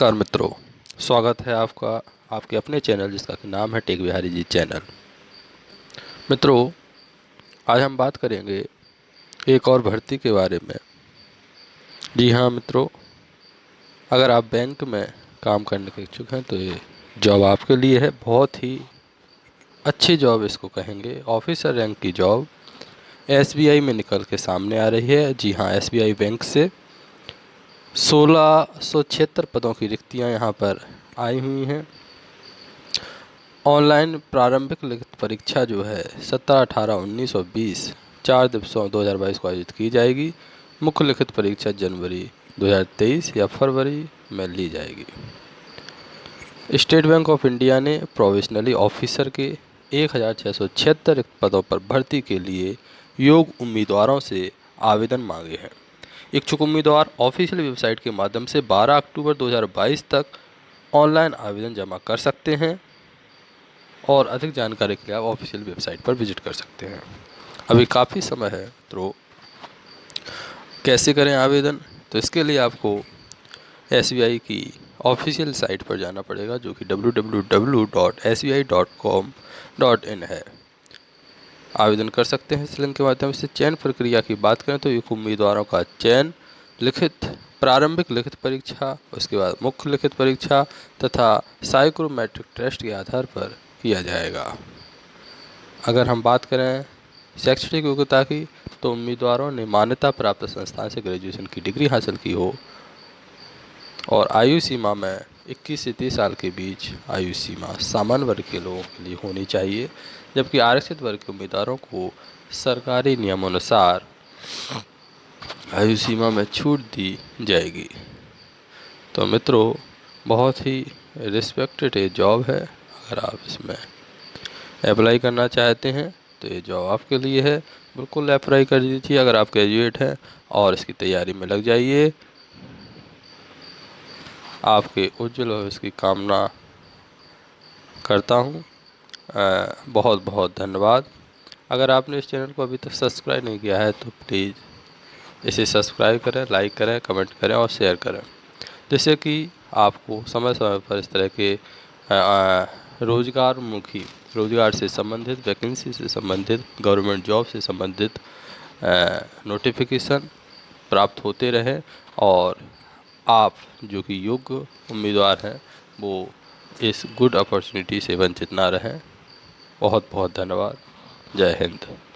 नमस्कार मित्रों, स्वागत है आपका, आपके अपने चैनल जिसका नाम है टेक बिहारी जी चैनल। मित्रों, आज हम बात करेंगे एक और भर्ती के बारे में। जी हाँ मित्रों, अगर आप बैंक में काम करने के इच्छुक हैं तो ये जॉब आपके लिए है, बहुत ही अच्छी जॉब इसको कहेंगे। ऑफिसर रैंक की जॉब एसबीआई में निकल के सामने आ रही है। जी हाँ एसबीआई बैंक से सोलह सौ छिहत्तर पदों की रिक्तियाँ यहाँ पर आई हुई हैं। ऑनलाइन प्रारंभिक लिखित परीक्षा जो है, सत्रह अठारह उन्नीस और बीस, चार दिवसों 2022 को आयोजित की जाएगी। मुख्य लिखित परीक्षा जनवरी 2023 या फरवरी में ली जाएगी। स्टेट बैंक ऑफ़ इंडिया ने प्रोविशनली ऑफिसर के एक हज़ार छः सौ छिहत्तर पदों पर भर्ती के लिए योग उम्मीदवारों से आवेदन मांगे हैं। इच्छुक उम्मीदवार ऑफिशियल वेबसाइट के माध्यम से 12 अक्टूबर 2022 तक ऑनलाइन आवेदन जमा कर सकते हैं और अधिक जानकारी के लिए आप ऑफिशियल वेबसाइट पर विज़िट कर सकते हैं। अभी काफ़ी समय है तो कैसे करें आवेदन? तो इसके लिए आपको एसबीआई की ऑफिशियल साइट पर जाना पड़ेगा, जो कि www.sbi.com.in है। आवेदन कर सकते हैं इस लिंक के माध्यम से। चयन प्रक्रिया की बात करें तो एक उम्मीदवारों का चयन, लिखित, प्रारंभिक लिखित परीक्षा, उसके बाद मुख्य लिखित परीक्षा तथा साइक्रोमेट्रिक टेस्ट के आधार पर किया जाएगा। अगर हम बात करें शैक्षणिक योग्यता की तो उम्मीदवारों ने मान्यता प्राप्त संस्थान से ग्रेजुएशन की डिग्री हासिल की हो और आयु सीमा में 21 से 30 साल के बीच आयु सीमा सामान्य वर्ग के लोगों के लिए होनी चाहिए, जबकि आरक्षित वर्ग के उम्मीदवारों को सरकारी नियमानुसार आयु सीमा में छूट दी जाएगी। तो मित्रों, बहुत ही रिस्पेक्टेड ये जॉब है। अगर आप इसमें अप्लाई करना चाहते हैं तो ये जॉब आपके लिए है। बिल्कुल अप्लाई कर दीजिए अगर आप ग्रेजुएट हैं और इसकी तैयारी में लग जाइए। आपके उज्जवल भविष्य की कामना करता हूँ। बहुत बहुत धन्यवाद। अगर आपने इस चैनल को अभी तक सब्सक्राइब नहीं किया है तो प्लीज़ इसे सब्सक्राइब करें, लाइक करें, कमेंट करें और शेयर करें। जिससे कि आपको समय समय पर इस तरह के रोजगारमुखी, रोज़गार से संबंधित, वैकेंसी से संबंधित, गवर्नमेंट जॉब से संबंधित नोटिफिकेशन प्राप्त होते रहे और आप जो कि योग्य उम्मीदवार हैं, वो इस गुड अपॉर्चुनिटी से वंचित ना रहें। बहुत बहुत धन्यवाद। जय हिंद।